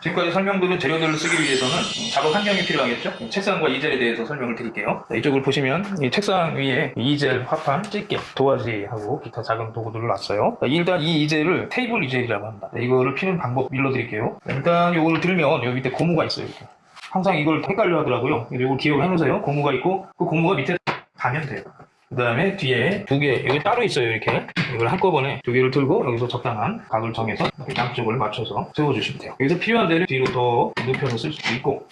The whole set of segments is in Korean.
지금까지 설명드린 재료들을 쓰기 위해서는 작업 환경이 필요하겠죠? 책상과 이젤에 대해서 설명을 드릴게요. 자, 이쪽을 보시면 이 책상 위에 이젤, 화판, 집게, 도화지하고 기타 작은 도구들을 놨어요. 자, 일단 이 이젤을 테이블 이젤이라고 합니다. 자, 이거를 피는 방법 밀어드릴게요. 자, 일단 이거를 들면 여기 밑에 고무가 있어요. 이렇게. 항상 이걸 헷갈려 하더라고요. 이걸 기억을 해놓으세요. 고무가 있고 그 고무가 밑에 가면 돼요. 그 다음에 뒤에 두 개, 여기 따로 있어요, 이렇게. 이걸 한꺼번에 두 개를 들고 여기서 적당한 각을 정해서 양쪽을 맞춰서 세워주시면 돼요. 여기서 필요한 데를 뒤로 더 눕혀서 쓸 수도 있고,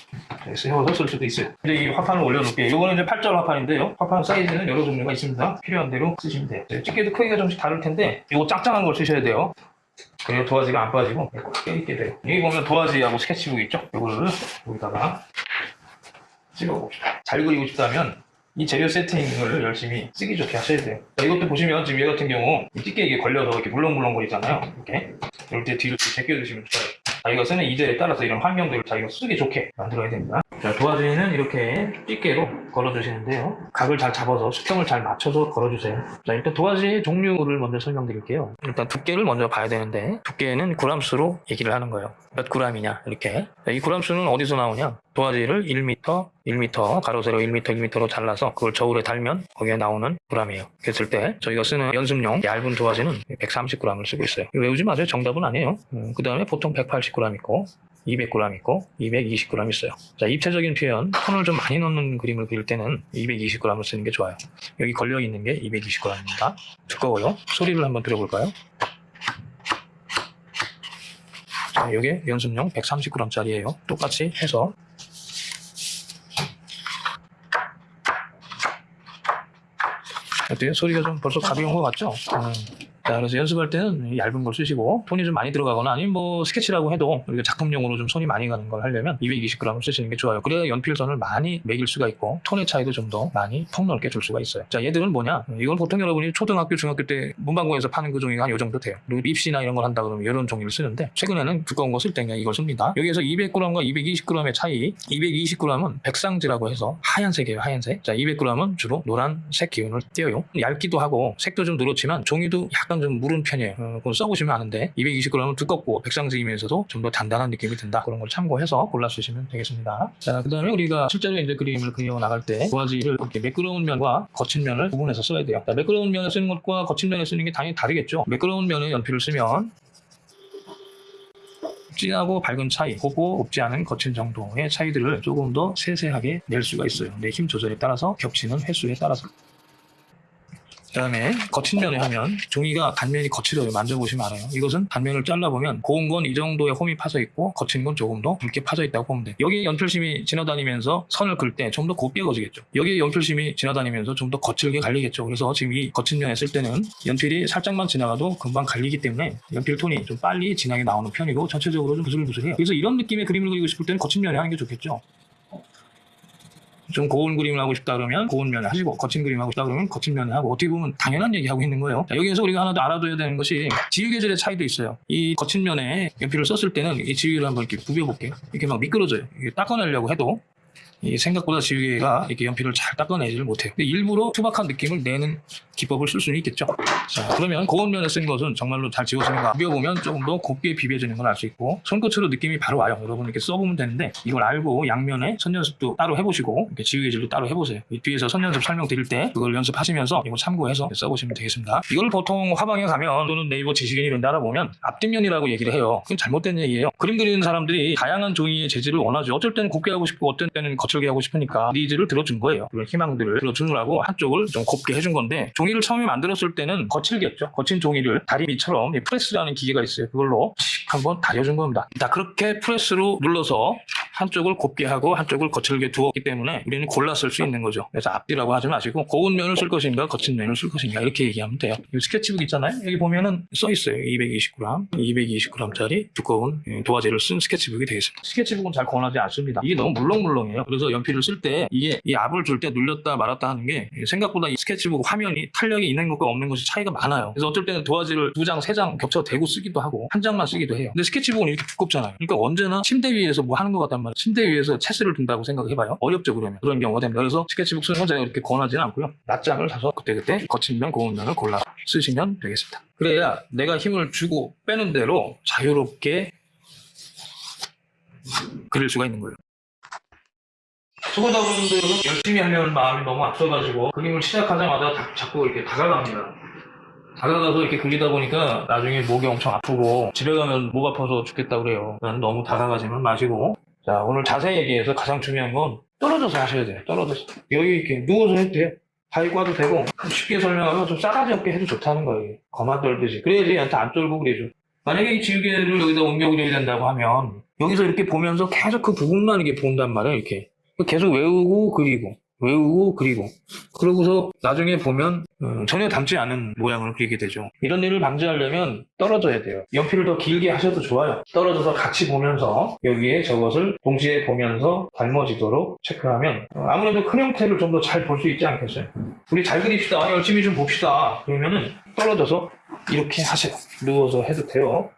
네, 세워서 쓸 수도 있어요. 이제 이 화판을 올려놓을게요. 이거는 이제 8절 화판인데요. 화판 사이즈는 여러 종류가 있습니다. 필요한 대로 쓰시면 돼요. 네, 집게도 크기가 좀씩 다를 텐데, 이거 짱짱한 걸 쓰셔야 돼요. 그래야 도화지가 안 빠지고 깨있게 돼요. 여기 보면 도화지하고 스케치북 있죠? 이거를 여기다가 찍어봅시다. 잘 그리고 싶다면 이 재료 세팅을 열심히 쓰기 좋게 하셔야 돼요. 자, 이것도 보시면 지금 얘 같은 경우 이 집게 이게 걸려서 이렇게 물렁물렁거리잖아요. 이렇게. 이럴 때 뒤로 제껴주시면 좋아요. 자기가 쓰는 이젤에 따라서 이런 환경들을 자기가 쓰기 좋게 만들어야 됩니다. 자, 도화지는 이렇게 집게로 걸어주시는데요. 각을 잘 잡아서 수평을 잘 맞춰서 걸어주세요. 자, 일단 도화지의 종류를 먼저 설명드릴게요. 일단 두께를 먼저 봐야 되는데 두께는 그람수로 얘기를 하는 거예요. 몇 그람이냐 이렇게. 자, 이 그람수는 어디서 나오냐? 도화지를 1m, 1m, 가로 세로 1m, 1m로 잘라서 그걸 저울에 달면 거기에 나오는 그람이에요. 그랬을 때 저희가 쓰는 연습용 얇은 도화지는 130g을 쓰고 있어요. 외우지 마세요. 정답은 아니에요. 그 다음에 보통 180g 있고 200g 있고 220g 있어요. 자, 입체적인 표현, 톤을 좀 많이 넣는 그림을 그릴 때는 220g을 쓰는 게 좋아요. 여기 걸려 있는 게 220g입니다. 두꺼워요. 소리를 한번 들어볼까요? 자, 이게 연습용 130g짜리예요. 똑같이 해서 어때요? 소리가 좀 벌써 가벼운 것 같죠? 음. 자, 그래서 연습할 때는 이 얇은 걸 쓰시고 톤이 좀 많이 들어가거나 아니면 뭐 스케치라고 해도 우리가 작품용으로 좀 손이 많이 가는 걸 하려면 220g을 쓰시는 게 좋아요. 그래야 연필선을 많이 매길 수가 있고 톤의 차이도 좀 더 많이 폭넓게 줄 수가 있어요. 자, 얘들은 뭐냐? 이건 보통 여러분이 초등학교, 중학교 때 문방구에서 파는 그 종이가 한 요 정도 돼요. 그리고 입시나 이런 걸 한다 그러면 이런 종이를 쓰는데 최근에는 두꺼운 거 쓸 때 그냥 이걸 씁니다. 여기에서 200g과 220g의 차이 220g은 백상지라고 해서 하얀색이에요. 하얀색. 자, 200g은 주로 노란색 기운을 띄어요. 얇기도 하고 색도 좀 누렇지만 종이도 약간 좀 무른 편이에요. 어, 그건 써보시면 아는데 220g은 두껍고 백상지이면서도 좀 더 단단한 느낌이 든다. 그런 걸 참고해서 골라 쓰시면 되겠습니다. 자, 그 다음에 우리가 실제로 이제 그림을 그려 나갈 때 도화지를 이렇게 매끄러운 면과 거친 면을 구분해서 써야 돼요. 자, 매끄러운 면을 쓰는 것과 거친 면을 쓰는 게 당연히 다르겠죠. 매끄러운 면에 연필을 쓰면 진하고 밝은 차이, 고고 없지 않은 거친 정도의 차이들을 조금 더 세세하게 낼 수가 있어요. 내 힘 조절에 따라서 겹치는 횟수에 따라서. 그 다음에 거친 면에 하면 종이가 단면이 거칠어요. 만져보시면 알아요. 이것은 단면을 잘라보면 고운 건 이 정도의 홈이 파져 있고 거친 건 조금 더 굵게 파져 있다고 보면 돼요. 여기에 연필심이 지나다니면서 선을 긋때좀 더 곱게 거지겠죠. 여기에 연필심이 지나다니면서 좀 더 거칠게 갈리겠죠. 그래서 지금 이 거친 면에 쓸 때는 연필이 살짝만 지나가도 금방 갈리기 때문에 연필 톤이 좀 빨리 진하게 나오는 편이고 전체적으로 좀 부슬부슬해요. 그래서 이런 느낌의 그림을 그리고 싶을 때는 거친 면에 하는 게 좋겠죠. 좀 고운 그림을 하고 싶다 그러면 고운 면을 하시고 거친 그림 하고 싶다 그러면 거친 면을 하고 어떻게 보면 당연한 얘기하고 있는 거예요. 자, 여기에서 우리가 하나 더 알아둬야 되는 것이 지우 계절의 차이도 있어요. 이 거친 면에 연필을 썼을 때는 이 지우개를 한번 이렇게 부벼볼게요. 이렇게 막 미끄러져요. 이게 닦아내려고 해도 이 생각보다 지우개가 이렇게 연필을 잘 닦아내지를 못해요. 일부러 투박한 느낌을 내는 기법을 쓸 수는 있겠죠. 자, 그러면 고운 면에 쓴 것은 정말로 잘 지워지는가 비벼보면 조금 더 곱게 비벼지는 걸 알 수 있고 손끝으로 느낌이 바로 와요. 여러분 이렇게 써보면 되는데 이걸 알고 양면에 선연습도 따로 해보시고 이렇게 지우개질도 따로 해보세요. 이 뒤에서 선연습 설명드릴 때 그걸 연습하시면서 이거 참고해서 써보시면 되겠습니다. 이걸 보통 화방에 가면 또는 네이버 지식인 이런 데 알아보면 앞뒷면이라고 얘기를 해요. 그건 잘못된 얘기예요. 그림 그리는 사람들이 다양한 종이의 재질을 원하죠. 어쩔 때는 곱게 하고 싶고 어떤 때는 거칠게 하고 싶으니까 니즈를 들어준 거예요. 그런 희망들을 들어주느라고 한쪽을 좀 곱게 해준 건데 종이를 처음에 만들었을 때는 거칠겠죠. 거친 종이를 다리미처럼 이 프레스라는 기계가 있어요. 그걸로 칙 한번 다려준 겁니다. 자 그렇게 프레스로 눌러서 한쪽을 곱게 하고 한쪽을 거칠게 두었기 때문에 우리는 골라 쓸 수 있는 거죠. 그래서 앞뒤라고 하지 마시고 고운 면을 쓸 것인가 거친 면을 쓸 것인가 이렇게 얘기하면 돼요. 이 스케치북 있잖아요. 여기 보면은 써 있어요. 220g, 220g짜리 두꺼운 예, 도화지를 쓴 스케치북이 되겠습니다. 스케치북은 잘 권하지 않습니다. 이게 너무 물렁물렁해요. 그래서 연필을 쓸 때 이게 이 압을 줄 때 눌렸다 말았다 하는 게 생각보다 이 스케치북 화면이 탄력이 있는 것과 없는 것이 차이가 많아요. 그래서 어쩔 때는 도화지를 두 장, 세 장 겹쳐 대고 쓰기도 하고 한 장만 쓰기도 해요. 근데 스케치북은 이렇게 두껍잖아요. 그러니까 언제나 침대 위에서 뭐 하는 것 같단 말이에요. 침대 위에서 체스를 둔다고 생각해봐요. 어렵죠 그러면 그런 경우가 됩니다. 그래서 스케치북 쓰는 건 제가 이렇게 권하지는 않고요. 낱장을 사서 그때그때 거친 면, 고운 면을 골라 쓰시면 되겠습니다. 그래야 내가 힘을 주고 빼는 대로 자유롭게 그릴 수가 있는 거예요. 초보자분들은 열심히 하려는 마음이 너무 앞서가지고 그림을 시작하자마자 다- 자꾸 이렇게 다가갑니다. 다가가서 이렇게 그리다 보니까 나중에 목이 엄청 아프고 집에 가면 목 아파서 죽겠다 그래요. 너무 다가가지는 마시고 자 오늘 자세히 얘기해서 가장 중요한 건 떨어져서 하셔야 돼요. 떨어져서 여기 이렇게 누워서 해도 돼요. 바위고 와도 되고 쉽게 설명하면 좀 싸가지 없게 해도 좋다는 거예요. 거만 떨듯이 그래야지 얘한테 안 떨고 그래죠. 만약에 이 지우개를 여기다 옮겨 그려야 된다고 하면 여기서 이렇게 보면서 계속 그 부분만 이렇게 본단 말이에요. 이렇게 계속 외우고 그리고 외우고 그리고 그러고서 나중에 보면 음, 전혀 닮지 않은 모양을 그리게 되죠. 이런 일을 방지하려면 떨어져야 돼요. 연필을 더 길게 하셔도 좋아요. 떨어져서 같이 보면서 여기에 저것을 동시에 보면서 닮아지도록 체크하면 어, 아무래도 큰 형태를 좀 더 잘 볼 수 있지 않겠어요. 우리 잘 그립시다. 열심히 좀 봅시다. 그러면은 떨어져서 이렇게 하세요. 누워서 해도 돼요.